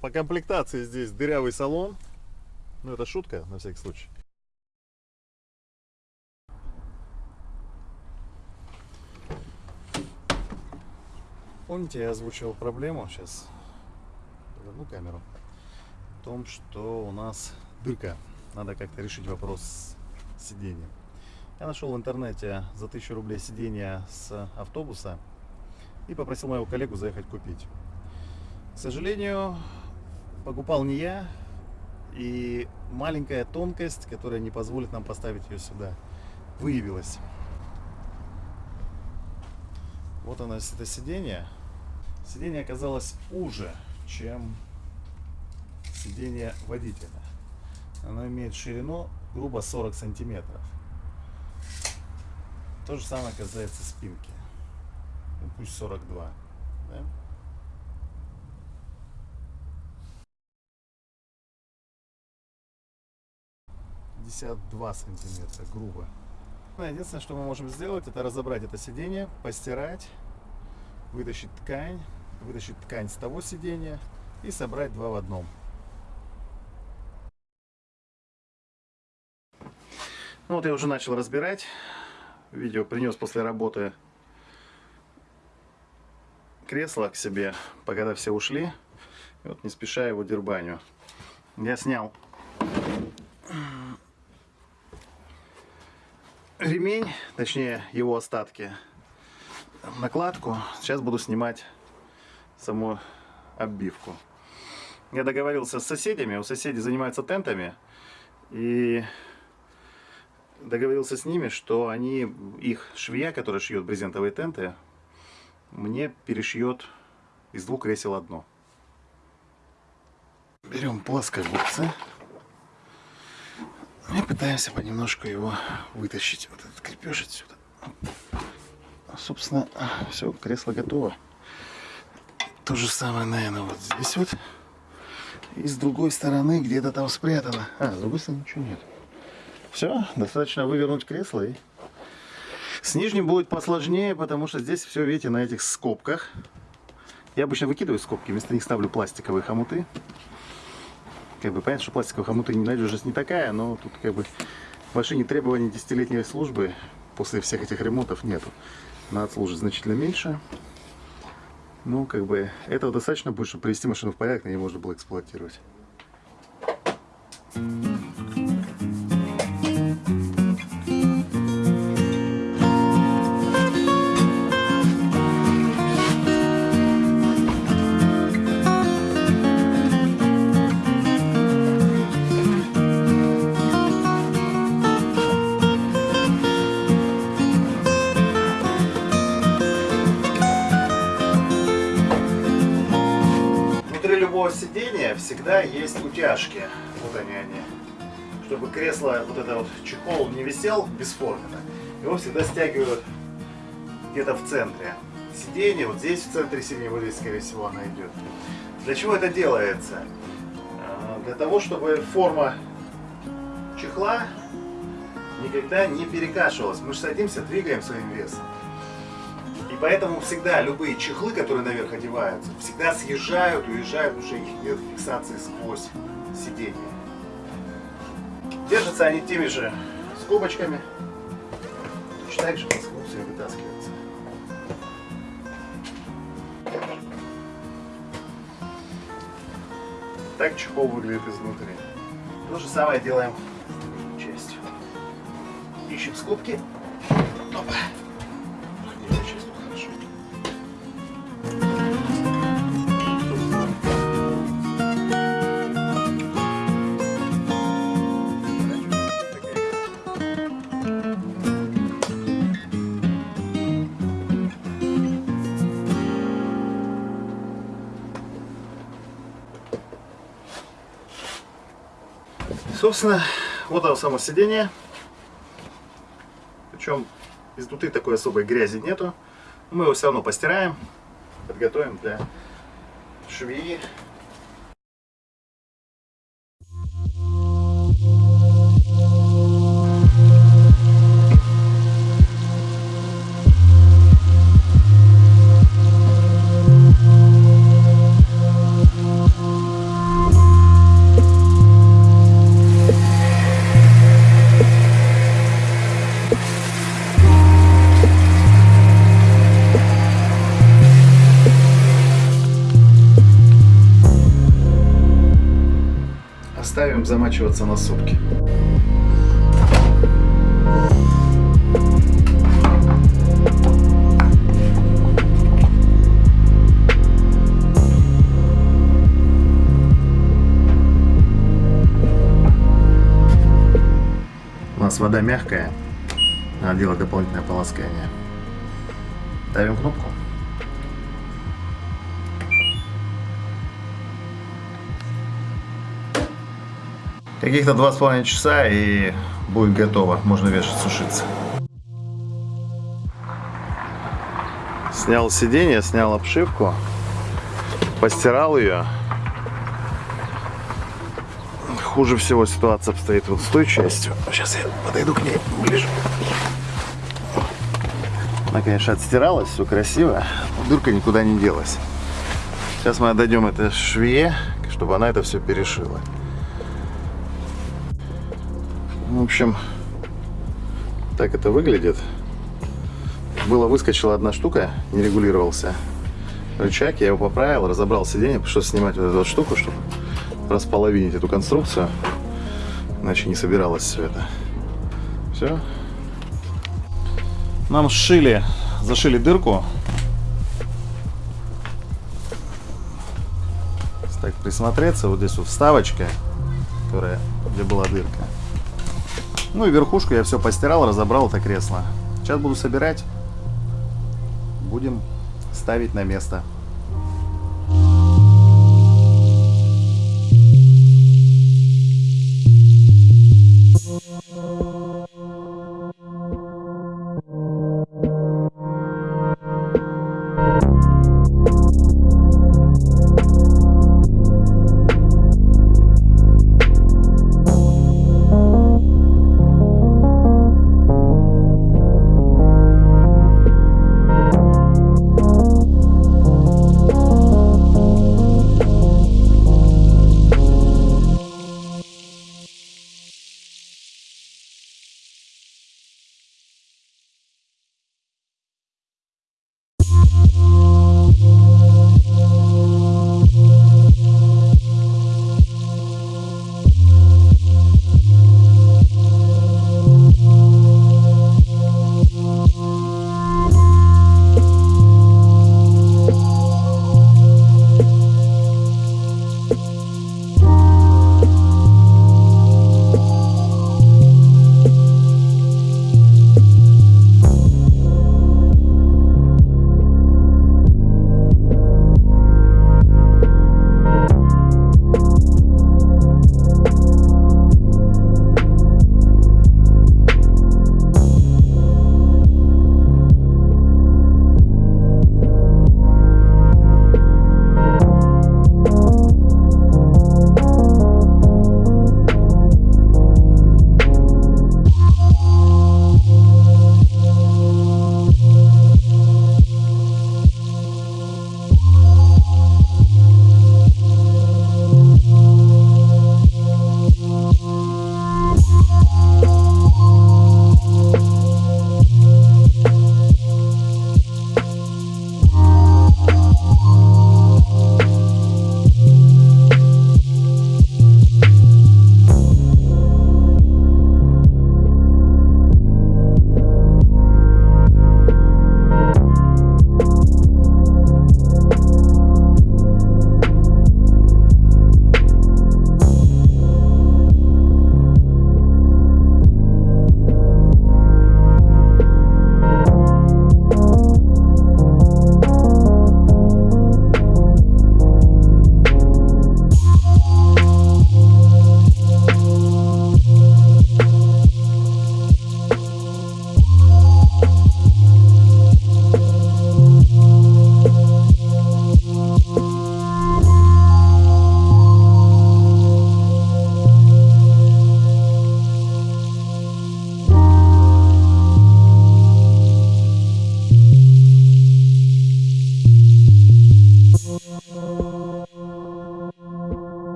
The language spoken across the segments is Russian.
По комплектации здесь дырявый салон. Ну, это шутка, на всякий случай. Помните, я озвучивал проблему сейчас, одну камеру, в том, что у нас дырка. Надо как-то решить вопрос с сиденьем. Я нашел в интернете за 1000 рублей сиденье с автобуса и попросил моего коллегу заехать купить. К сожалению, покупал не я, и маленькая тонкость, которая не позволит нам поставить ее сюда, выявилась. Вот оно, это сиденье. Сиденье оказалось уже, чем сиденье водителя. Оно имеет ширину грубо 40 сантиметров. То же самое касается спинки. Ну, пусть 42. Да? Два сантиметра, грубо. Ну, единственное, что мы можем сделать, это разобрать это сиденье, постирать, вытащить ткань, вытащить ткань с того сиденья и собрать два в одном. Ну вот я уже начал разбирать. Видео принес после работы кресло к себе, пока все ушли. И вот не спеша его дербаню. Я снял ремень, точнее его остатки, накладку. Сейчас буду снимать саму оббивку. Я договорился с соседями, у соседей занимаются тентами, и договорился с ними, что они, их швея, которая шьет брезентовые тенты, мне перешьет из двух кресел одно. Берем плоскогубцы и пытаемся понемножку его вытащить, вот этот крепеж отсюда. Собственно, все, кресло готово. То же самое, наверное, вот здесь вот. И с другой стороны где-то там спрятано. А, с другой стороны ничего нет. Все, достаточно вывернуть кресло и... С нижним будет посложнее, потому что здесь все, видите, на этих скобках. Я обычно выкидываю скобки, вместо них ставлю пластиковые хомуты. Как бы понятно, что пластиковые хомуты надежность не такая, но тут как бы в машине требований десятилетней службы после всех этих ремонтов нету. Надо служить значительно меньше. Ну, как бы, этого достаточно будет, чтобы привести машину в порядок, и ее можно было эксплуатировать. Сидения всегда есть утяжки. Вот они они. Чтобы кресло, вот это вот чехол не висел бесформенно, его всегда стягивают где-то в центре. Сиденье, вот здесь в центре сиденья, вот здесь, скорее всего, она идет. Для чего это делается? А, для того, чтобы форма чехла никогда не перекашивалась. Мы же садимся, двигаем своим весом поэтому всегда любые чехлы, которые наверх одеваются, всегда съезжают, уезжают, уже их нет фиксации сквозь сиденье. Держатся они теми же скобочками. Точно так же плоскогубцами вытаскиваются. Так чехол выглядит изнутри. То же самое делаем с частью. Ищем скобки. Собственно, вот оно само сиденье. Причем изнутри такой особой грязи нету. Мы его все равно постираем, подготовим для швеи. Замачиваться на сутки. У нас вода мягкая, надо делать дополнительное полоскание. Ставим кнопку. Каких-то два с половиной часа и будет готово. Можно вешать, сушиться. Снял сиденье, снял обшивку, постирал ее. Хуже всего ситуация обстоит вот с той частью. Сейчас я подойду к ней ближе. Она, конечно, отстиралась, все красиво. Дырка никуда не делась. Сейчас мы отдадем это швее, чтобы она это все перешила. В общем, так это выглядит. Было выскочила одна штука, не регулировался рычаг, я его поправил, разобрал сиденье, пришлось снимать вот эту штуку, чтобы располовинить эту конструкцию, иначе не собиралось все это. Все. Нам сшили, зашили дырку. Так присмотреться, вот здесь вот вставочка, которая, где была дырка. Ну и верхушку я все постирал, разобрал это кресло. Сейчас буду собирать. Будем ставить на место.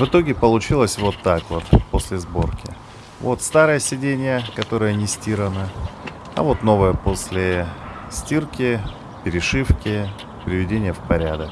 В итоге получилось вот так вот после сборки. Вот старое сиденье, которое не стирано, а вот новое после стирки, перешивки, приведения в порядок.